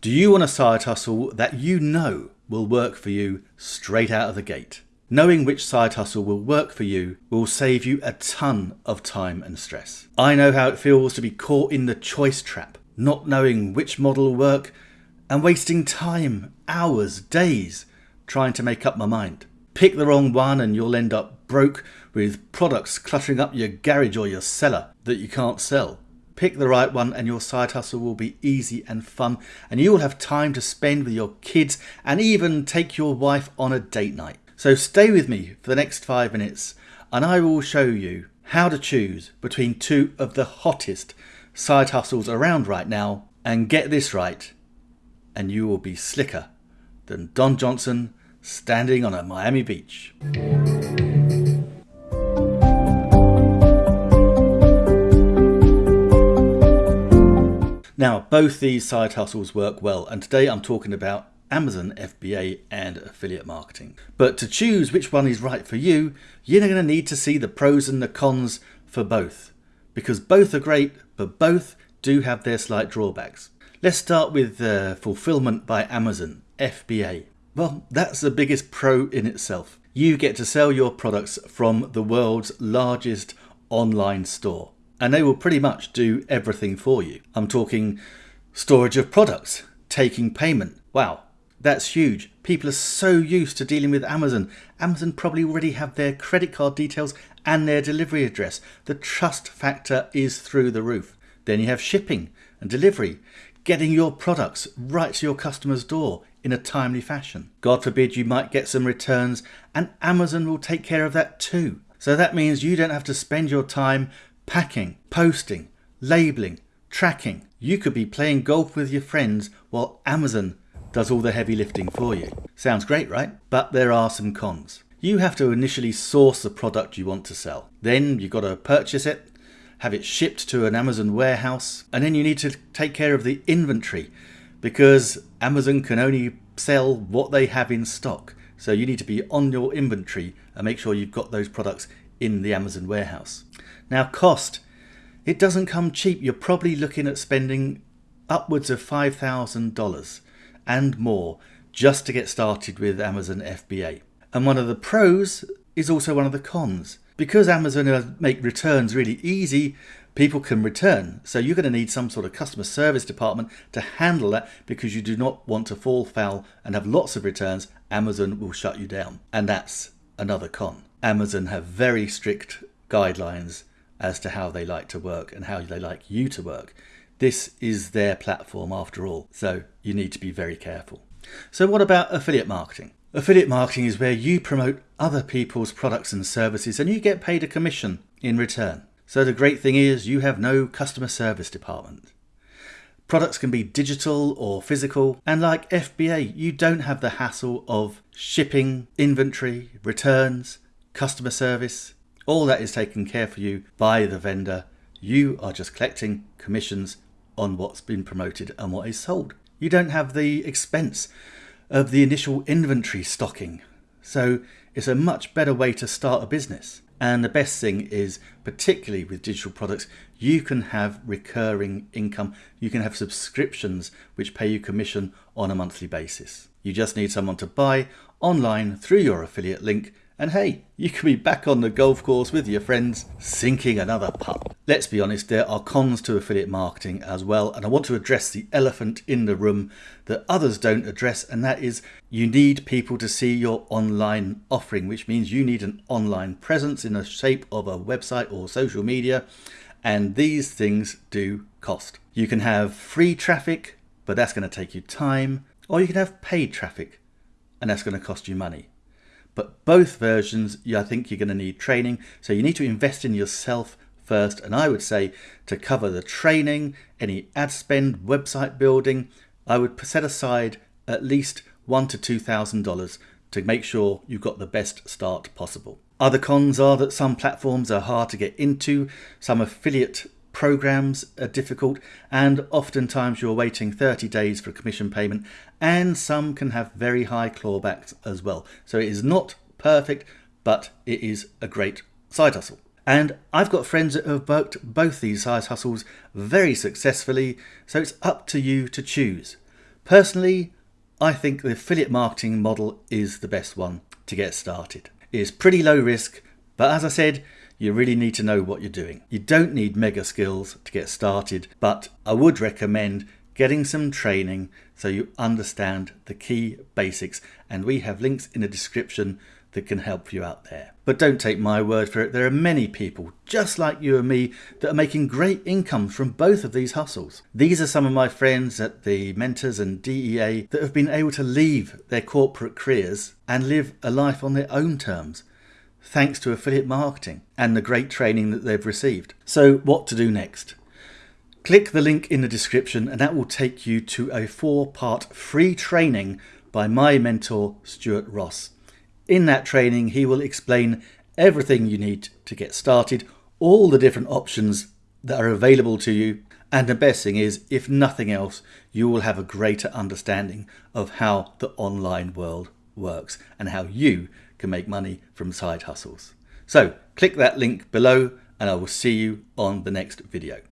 Do you want a side hustle that you know will work for you straight out of the gate? Knowing which side hustle will work for you will save you a ton of time and stress. I know how it feels to be caught in the choice trap, not knowing which model will work and wasting time, hours, days trying to make up my mind. Pick the wrong one and you'll end up broke with products cluttering up your garage or your cellar that you can't sell. Pick the right one and your side hustle will be easy and fun and you will have time to spend with your kids and even take your wife on a date night. So stay with me for the next five minutes and I will show you how to choose between two of the hottest side hustles around right now and get this right and you will be slicker than Don Johnson standing on a Miami beach. Now, both these side hustles work well, and today I'm talking about Amazon FBA and affiliate marketing. But to choose which one is right for you, you're going to need to see the pros and the cons for both. Because both are great, but both do have their slight drawbacks. Let's start with uh, Fulfillment by Amazon, FBA. Well, that's the biggest pro in itself. You get to sell your products from the world's largest online store. And they will pretty much do everything for you. I'm talking storage of products, taking payment. Wow, that's huge. People are so used to dealing with Amazon. Amazon probably already have their credit card details and their delivery address. The trust factor is through the roof. Then you have shipping and delivery, getting your products right to your customer's door in a timely fashion. God forbid you might get some returns and Amazon will take care of that too. So that means you don't have to spend your time packing, posting, labeling, tracking. You could be playing golf with your friends while Amazon does all the heavy lifting for you. Sounds great, right? But there are some cons. You have to initially source the product you want to sell. Then you've got to purchase it, have it shipped to an Amazon warehouse, and then you need to take care of the inventory because Amazon can only sell what they have in stock. So you need to be on your inventory and make sure you've got those products in the Amazon warehouse. Now cost, it doesn't come cheap. You're probably looking at spending upwards of $5,000 and more just to get started with Amazon FBA. And one of the pros is also one of the cons. Because Amazon make returns really easy, people can return. So you're going to need some sort of customer service department to handle that because you do not want to fall foul and have lots of returns. Amazon will shut you down. And that's another con. Amazon have very strict guidelines as to how they like to work and how they like you to work. This is their platform after all, so you need to be very careful. So what about affiliate marketing? Affiliate marketing is where you promote other people's products and services and you get paid a commission in return. So the great thing is you have no customer service department. Products can be digital or physical, and like FBA, you don't have the hassle of shipping, inventory, returns, customer service. All that is taken care for you by the vendor. You are just collecting commissions on what's been promoted and what is sold. You don't have the expense of the initial inventory stocking. So it's a much better way to start a business. And the best thing is, particularly with digital products, you can have recurring income. You can have subscriptions which pay you commission on a monthly basis. You just need someone to buy online through your affiliate link and hey, you can be back on the golf course with your friends, sinking another putt. Let's be honest, there are cons to affiliate marketing as well, and I want to address the elephant in the room that others don't address, and that is you need people to see your online offering, which means you need an online presence in the shape of a website or social media, and these things do cost. You can have free traffic, but that's going to take you time, or you can have paid traffic, and that's going to cost you money. But both versions, I think you're going to need training. So you need to invest in yourself first. And I would say to cover the training, any ad spend, website building, I would set aside at least one to two thousand dollars to make sure you've got the best start possible. Other cons are that some platforms are hard to get into, some affiliate programs are difficult and oftentimes you're waiting 30 days for a commission payment and some can have very high clawbacks as well. So it is not perfect, but it is a great side hustle. And I've got friends that have worked both these side hustles very successfully, so it's up to you to choose. Personally, I think the affiliate marketing model is the best one to get started. It is pretty low risk, but as I said, you really need to know what you're doing. You don't need mega skills to get started, but I would recommend getting some training so you understand the key basics and we have links in the description that can help you out there. But don't take my word for it, there are many people just like you and me that are making great income from both of these hustles. These are some of my friends at the Mentors and DEA that have been able to leave their corporate careers and live a life on their own terms thanks to affiliate marketing and the great training that they've received. So what to do next? Click the link in the description and that will take you to a four-part free training by my mentor Stuart Ross. In that training he will explain everything you need to get started, all the different options that are available to you and the best thing is, if nothing else, you will have a greater understanding of how the online world works and how you can make money from side hustles. So click that link below and I will see you on the next video.